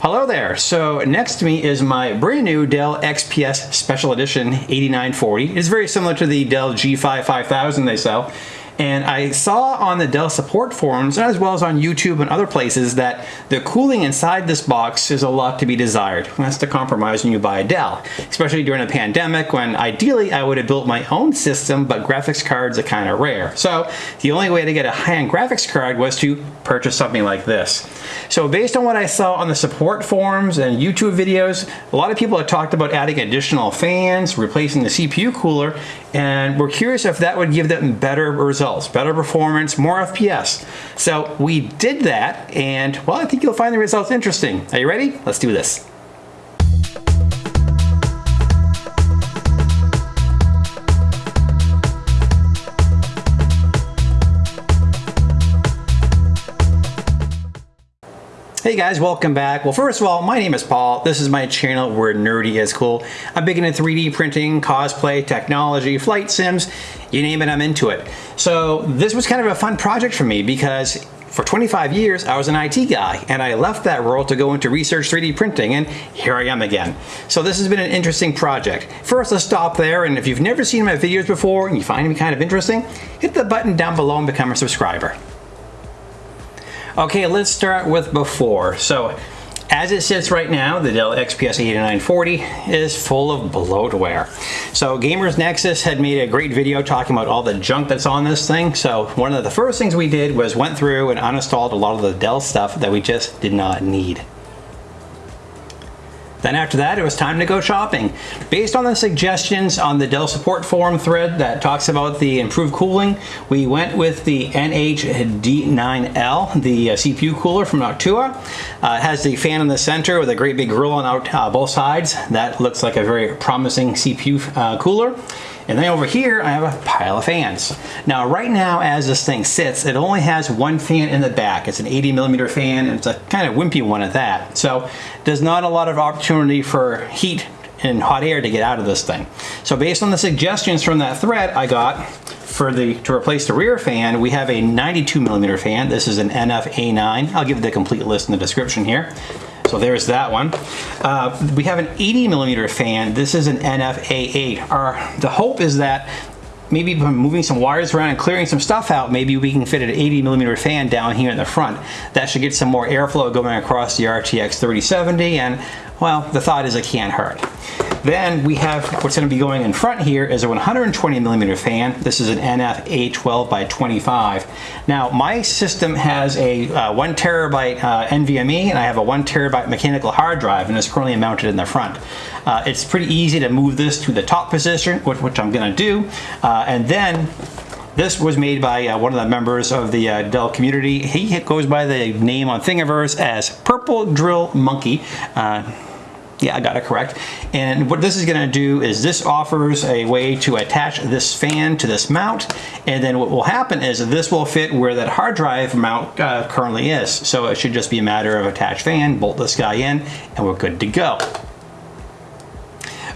Hello there. So next to me is my brand new Dell XPS Special Edition 8940. It's very similar to the Dell G5 5000 they sell. And I saw on the Dell support forums, as well as on YouTube and other places, that the cooling inside this box is a lot to be desired. That's the compromise when you buy a Dell, especially during a pandemic when ideally I would have built my own system, but graphics cards are kind of rare. So the only way to get a high-end graphics card was to purchase something like this. So based on what I saw on the support forums and YouTube videos, a lot of people have talked about adding additional fans, replacing the CPU cooler, and we're curious if that would give them better results, better performance, more FPS. So we did that, and well, I think you'll find the results interesting. Are you ready? Let's do this. Hey guys, welcome back. Well, first of all, my name is Paul. This is my channel where nerdy is cool. I'm big into 3D printing, cosplay, technology, flight sims, you name it, I'm into it. So this was kind of a fun project for me because for 25 years, I was an IT guy, and I left that role to go into research 3D printing, and here I am again. So this has been an interesting project. First, let's stop there, and if you've never seen my videos before and you find them kind of interesting, hit the button down below and become a subscriber. Okay, let's start with before. So as it sits right now, the Dell XPS 8940 is full of bloatware. So Gamers Nexus had made a great video talking about all the junk that's on this thing. So one of the first things we did was went through and uninstalled a lot of the Dell stuff that we just did not need. Then after that, it was time to go shopping. Based on the suggestions on the Dell support forum thread that talks about the improved cooling, we went with the NH-D9L, the uh, CPU cooler from Noctua. Uh, it has the fan in the center with a great big grill on out, uh, both sides. That looks like a very promising CPU uh, cooler. And then over here, I have a pile of fans. Now, right now, as this thing sits, it only has one fan in the back. It's an 80 millimeter fan, and it's a kind of wimpy one at that. So, there's not a lot of opportunity for heat and hot air to get out of this thing. So based on the suggestions from that thread I got for the to replace the rear fan, we have a 92 millimeter fan. This is an NF-A9. I'll give the complete list in the description here. So there's that one. Uh, we have an 80 millimeter fan. This is an NF-A8. Our, the hope is that maybe by moving some wires around and clearing some stuff out, maybe we can fit an 80 millimeter fan down here in the front. That should get some more airflow going across the RTX 3070 and well, the thought is it can't hurt. Then we have what's going to be going in front here is a 120 millimeter fan. This is an NF A12 by 25. Now my system has a uh, one terabyte uh, NVMe and I have a one terabyte mechanical hard drive and it's currently mounted in the front. Uh, it's pretty easy to move this to the top position, which, which I'm going to do. Uh, and then this was made by uh, one of the members of the uh, Dell community. He goes by the name on Thingiverse as Purple Drill Monkey. Uh, yeah, I got it correct. And what this is gonna do is this offers a way to attach this fan to this mount. And then what will happen is this will fit where that hard drive mount uh, currently is. So it should just be a matter of attach fan, bolt this guy in, and we're good to go.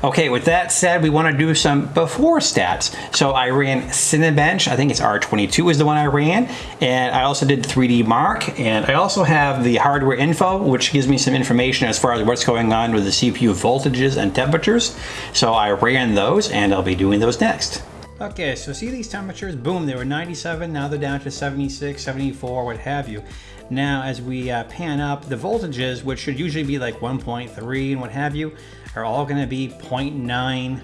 Okay, with that said, we want to do some before stats. So I ran Cinebench, I think it's R22 is the one I ran, and I also did 3D Mark, and I also have the hardware info, which gives me some information as far as what's going on with the CPU voltages and temperatures. So I ran those, and I'll be doing those next. Okay, so see these temperatures? Boom, they were 97, now they're down to 76, 74, what have you. Now, as we uh, pan up, the voltages, which should usually be like 1.3 and what have you, are all going to be 0.9.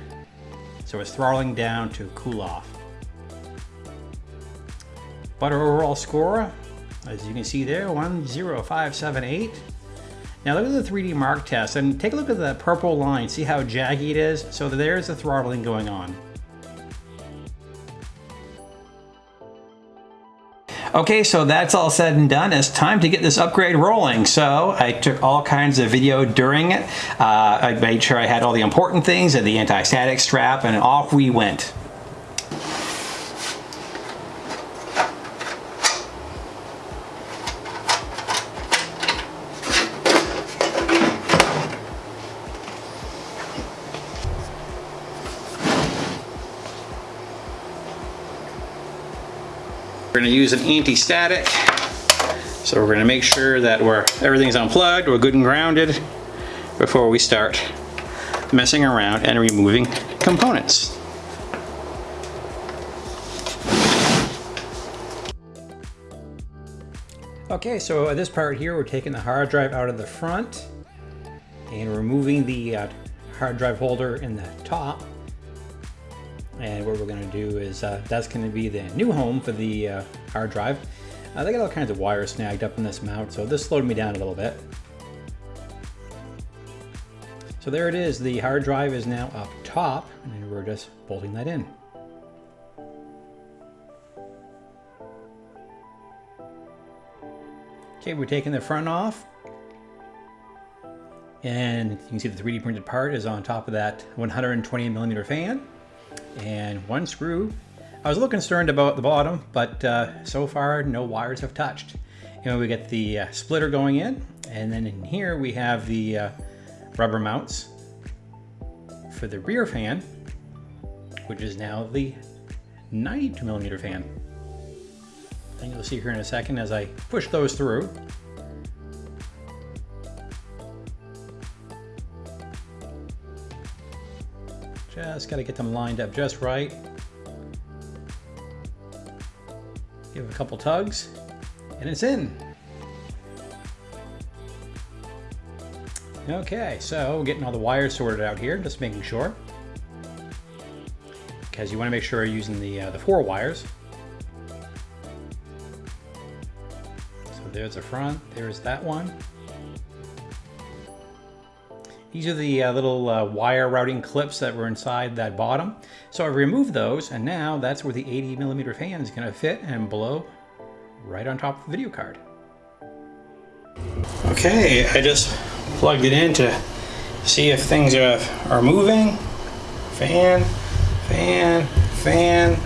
So it's throttling down to cool off. But our overall score, as you can see there, 10578. Now look at the 3D Mark test and take a look at the purple line. See how jaggy it is? So there's the throttling going on. Okay, so that's all said and done. It's time to get this upgrade rolling. So I took all kinds of video during it. Uh, I made sure I had all the important things and the anti-static strap and off we went. We're going to use an anti-static So we're gonna make sure that we're everything's unplugged, we're good and grounded before we start messing around and removing components. Okay, so this part here, we're taking the hard drive out of the front and removing the uh, hard drive holder in the top. And what we're gonna do is, uh, that's gonna be the new home for the uh, hard drive. Uh, they got all kinds of wires snagged up in this mount, so this slowed me down a little bit. So there it is, the hard drive is now up top, and we're just bolting that in. Okay, we're taking the front off. And you can see the 3D printed part is on top of that 120 millimeter fan. And one screw. I was a little concerned about the bottom, but uh, so far no wires have touched. And we get the uh, splitter going in. And then in here we have the uh, rubber mounts for the rear fan, which is now the 92 millimeter fan. And you'll see here in a second as I push those through. Just got to get them lined up just right. Give it a couple tugs, and it's in. Okay, so getting all the wires sorted out here, just making sure. Because you want to make sure you're using the, uh, the four wires. So there's the front, there's that one. These are the uh, little uh, wire routing clips that were inside that bottom. So I removed those and now that's where the 80 millimeter fan is gonna fit and blow right on top of the video card. Okay, I just plugged it in to see if things are, are moving. Fan, fan, fan.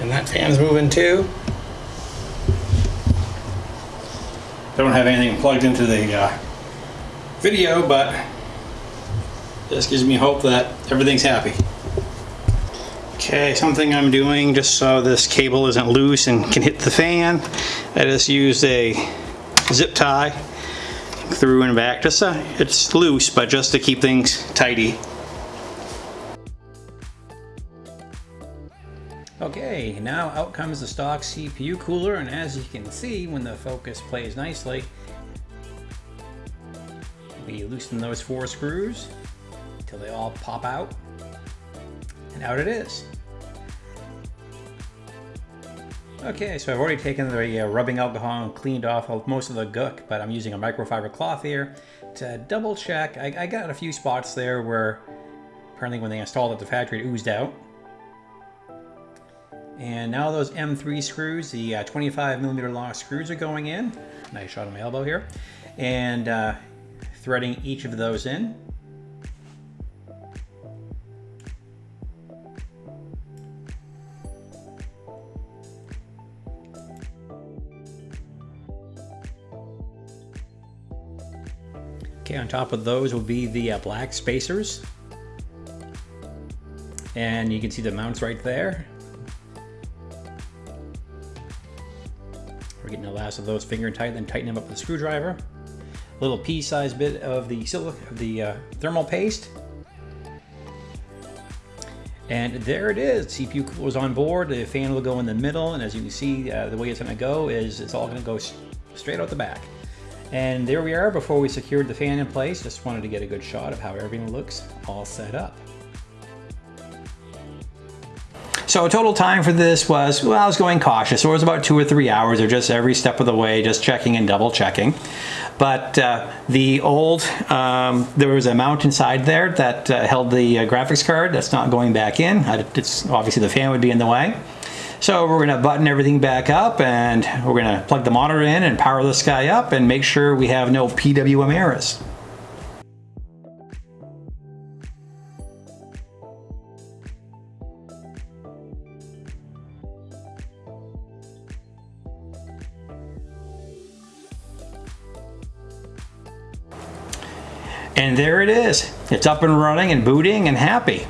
And that fan's moving too. Don't have anything plugged into the uh, video, but this gives me hope that everything's happy. Okay, something I'm doing just so this cable isn't loose and can hit the fan. I just used a zip tie through and back. Just so it's loose, but just to keep things tidy. Okay, now out comes the stock CPU cooler, and as you can see, when the focus plays nicely, we loosen those four screws until they all pop out, and out it is. Okay, so I've already taken the uh, rubbing alcohol and cleaned off most of the gook, but I'm using a microfiber cloth here to double check. I, I got a few spots there where apparently when they installed it at the factory it oozed out. And now those M3 screws, the uh, 25 millimeter long screws are going in. Nice shot on my elbow here. And uh, threading each of those in. Okay, on top of those will be the uh, black spacers. And you can see the mounts right there. We're getting the last of those finger tight, then tighten them up with a screwdriver. Little pea-sized bit of the of the uh, thermal paste. And there it is. CPU cooler on board. The fan will go in the middle, and as you can see, uh, the way it's going to go is it's all going to go straight out the back. And there we are before we secured the fan in place. Just wanted to get a good shot of how everything looks all set up. So total time for this was, well, I was going cautious. So it was about two or three hours or just every step of the way, just checking and double checking. But uh, the old, um, there was a mount inside there that uh, held the uh, graphics card. That's not going back in. It's obviously the fan would be in the way. So we're gonna button everything back up and we're gonna plug the monitor in and power this guy up and make sure we have no PWM errors. And there it is. It's up and running and booting and happy.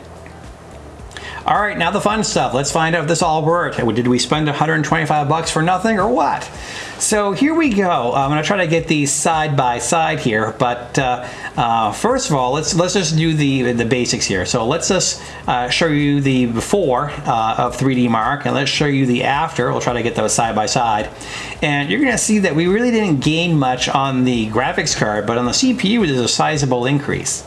All right, now the fun stuff. Let's find out if this all worked. Did we spend 125 bucks for nothing or what? so here we go. I'm going to try to get these side by side here, but uh, uh, first of all, let's let's just do the the basics here. So let's just uh, show you the before uh, of 3D Mark, and let's show you the after. We'll try to get those side by side, and you're going to see that we really didn't gain much on the graphics card, but on the CPU, there's a sizable increase.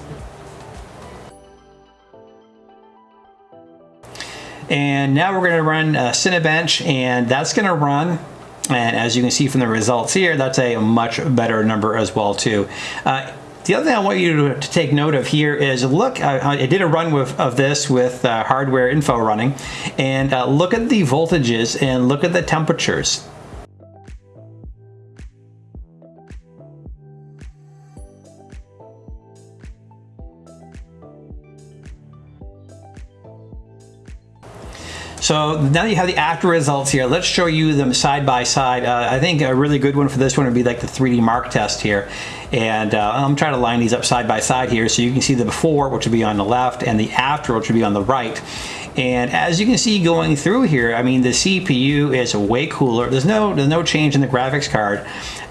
And now we're going to run uh, Cinebench, and that's going to run and as you can see from the results here, that's a much better number as well too. Uh, the other thing I want you to, to, take note of here is look, I, I did a run with, of this with uh, hardware info running, and uh, look at the voltages and look at the temperatures. So now you have the after results here. Let's show you them side by side. Uh, I think a really good one for this one would be like the 3D Mark test here. And uh, I'm trying to line these up side by side here so you can see the before, which would be on the left, and the after, which would be on the right. And as you can see going through here, I mean, the CPU is way cooler. There's no, there's no change in the graphics card.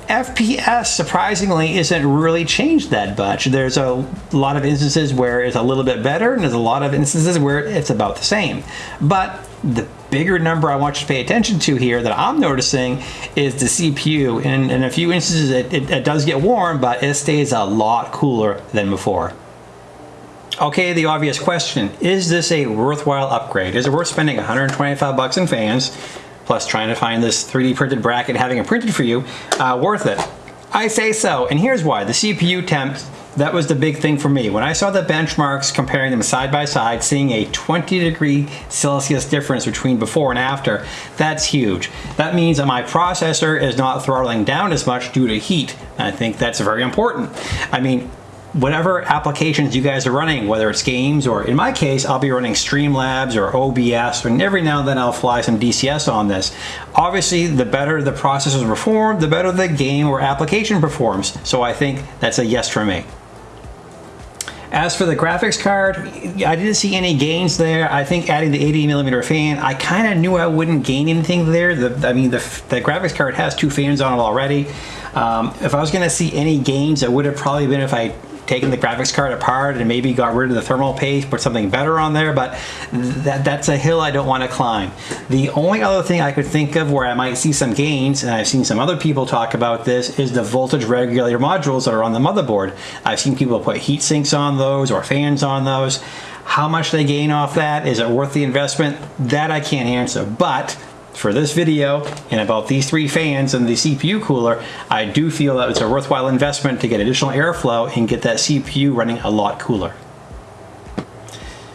FPS surprisingly isn't really changed that much. There's a lot of instances where it's a little bit better and there's a lot of instances where it's about the same. But the bigger number I want you to pay attention to here that I'm noticing is the CPU. In, in a few instances it, it, it does get warm, but it stays a lot cooler than before. Okay, the obvious question, is this a worthwhile upgrade? Is it worth spending 125 bucks in fans plus trying to find this 3D printed bracket, having it printed for you, uh, worth it? I say so, and here's why. The CPU temp, that was the big thing for me. When I saw the benchmarks, comparing them side by side, seeing a 20 degree Celsius difference between before and after, that's huge. That means that my processor is not throttling down as much due to heat. I think that's very important. I mean, whatever applications you guys are running, whether it's games or in my case, I'll be running Streamlabs or OBS, and every now and then I'll fly some DCS on this. Obviously, the better the processors perform, the better the game or application performs. So I think that's a yes for me. As for the graphics card, I didn't see any gains there. I think adding the 80 millimeter fan, I kind of knew I wouldn't gain anything there. The, I mean, the, the graphics card has two fans on it already. Um, if I was going to see any gains, it would have probably been if I taken the graphics card apart and maybe got rid of the thermal paste, put something better on there, but that, that's a hill I don't want to climb. The only other thing I could think of where I might see some gains, and I've seen some other people talk about this, is the voltage regulator modules that are on the motherboard. I've seen people put heat sinks on those or fans on those. How much they gain off that, is it worth the investment? That I can't answer, but for this video and about these three fans and the CPU cooler, I do feel that it's a worthwhile investment to get additional airflow and get that CPU running a lot cooler.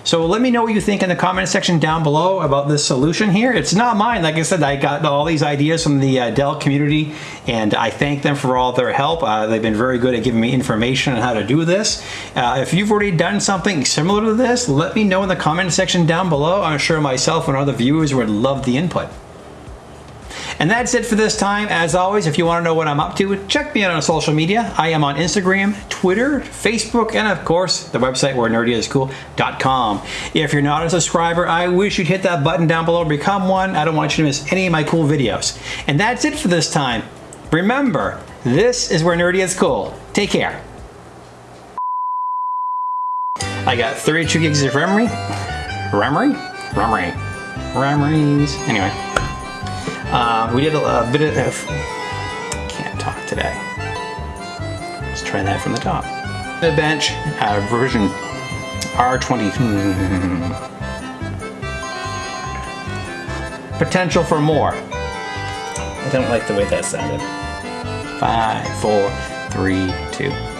So let me know what you think in the comment section down below about this solution here. It's not mine. Like I said, I got all these ideas from the uh, Dell community and I thank them for all their help. Uh, they've been very good at giving me information on how to do this. Uh, if you've already done something similar to this, let me know in the comment section down below. I'm sure myself and other viewers would love the input. And that's it for this time. As always, if you want to know what I'm up to, check me out on social media. I am on Instagram, Twitter, Facebook, and of course, the website where nerdyiscool.com. If you're not a subscriber, I wish you'd hit that button down below become one. I don't want you to miss any of my cool videos. And that's it for this time. Remember, this is where nerdy is cool. Take care. I got 32 gigs of memory. Memory? Memory. Memories. Anyway. Uh, we did a, a bit of... Can't talk today. Let's try that from the top. The bench, uh, version R20... Potential for more. I don't like the way that sounded. Five, four, three, two.